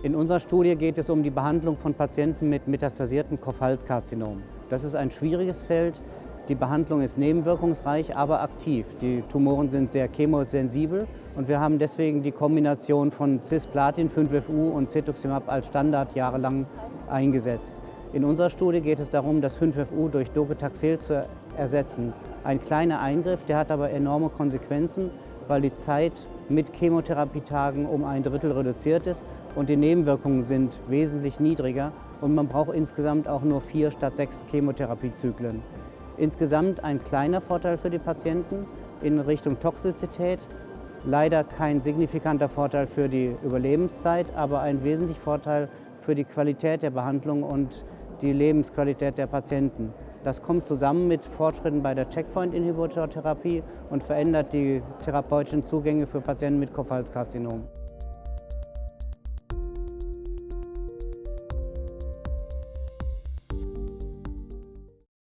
In unserer Studie geht es um die Behandlung von Patienten mit metastasiertem Kopfhalskarzinom. Das ist ein schwieriges Feld. Die Behandlung ist nebenwirkungsreich, aber aktiv. Die Tumoren sind sehr chemosensibel und wir haben deswegen die Kombination von Cisplatin, 5FU und Cetuximab als Standard jahrelang eingesetzt. In unserer Studie geht es darum, das 5FU durch Docetaxel zu ersetzen. Ein kleiner Eingriff, der hat aber enorme Konsequenzen, weil die Zeit mit Chemotherapietagen um ein Drittel reduziert ist und die Nebenwirkungen sind wesentlich niedriger und man braucht insgesamt auch nur vier statt sechs Chemotherapiezyklen. Insgesamt ein kleiner Vorteil für die Patienten in Richtung Toxizität, leider kein signifikanter Vorteil für die Überlebenszeit, aber ein wesentlicher Vorteil für die Qualität der Behandlung und die Lebensqualität der Patienten. Das kommt zusammen mit Fortschritten bei der Checkpoint-Inhibitortherapie und verändert die therapeutischen Zugänge für Patienten mit Kopfhalskarzinom.